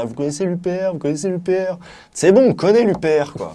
Ah, vous connaissez l'UPR, vous connaissez l'UPR C'est bon, on connaît l'UPR, quoi.